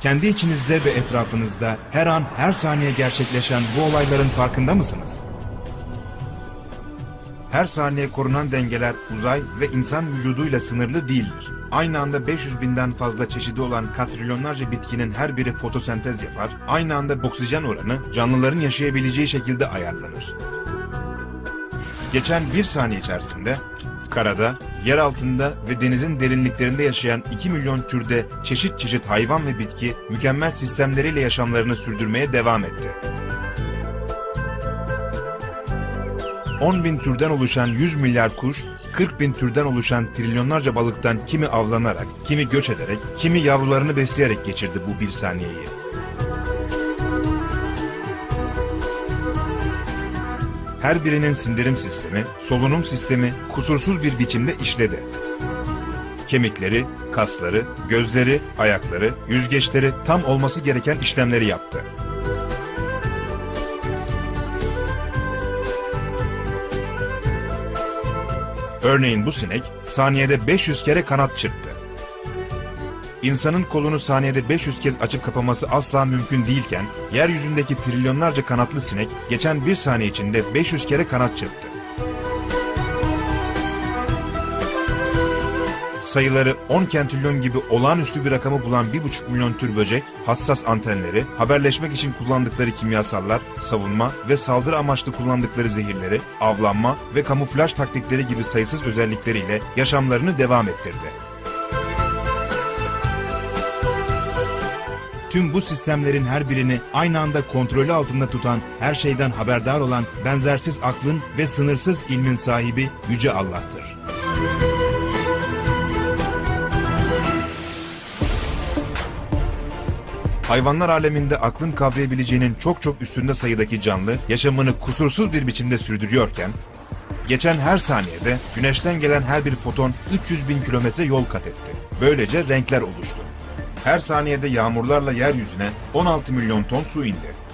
Kendi içinizde ve etrafınızda her an her saniye gerçekleşen bu olayların farkında mısınız? Her saniye korunan dengeler uzay ve insan vücuduyla sınırlı değildir. Aynı anda 500 binden fazla çeşidi olan katrilyonlarca bitkinin her biri fotosentez yapar, aynı anda oksijen oranı canlıların yaşayabileceği şekilde ayarlanır. Geçen bir saniye içerisinde karada, yer altında ve denizin derinliklerinde yaşayan 2 milyon türde çeşit çeşit hayvan ve bitki mükemmel sistemleriyle yaşamlarını sürdürmeye devam etti. 10 bin türden oluşan 100 milyar kuş, 40 bin türden oluşan trilyonlarca balıktan kimi avlanarak, kimi göç ederek, kimi yavrularını besleyerek geçirdi bu bir saniyeyi. Her birinin sindirim sistemi, solunum sistemi kusursuz bir biçimde işledi. Kemikleri, kasları, gözleri, ayakları, yüzgeçleri tam olması gereken işlemleri yaptı. Örneğin bu sinek saniyede 500 kere kanat çırptı. İnsanın kolunu saniyede 500 kez açıp kapaması asla mümkün değilken, yeryüzündeki trilyonlarca kanatlı sinek geçen bir saniye içinde 500 kere kanat çırptı. Sayıları 10 kentrilyon gibi olağanüstü bir rakamı bulan 1,5 milyon tür böcek, hassas antenleri, haberleşmek için kullandıkları kimyasallar, savunma ve saldırı amaçlı kullandıkları zehirleri, avlanma ve kamuflaj taktikleri gibi sayısız özellikleriyle yaşamlarını devam ettirdi. Tüm bu sistemlerin her birini aynı anda kontrolü altında tutan, her şeyden haberdar olan benzersiz aklın ve sınırsız ilmin sahibi Yüce Allah'tır. Hayvanlar aleminde aklın kavrayabileceğinin çok çok üstünde sayıdaki canlı yaşamını kusursuz bir biçimde sürdürüyorken, geçen her saniyede güneşten gelen her bir foton 300 bin kilometre yol kat etti. Böylece renkler oluştu. Her saniyede yağmurlarla yeryüzüne 16 milyon ton su indi.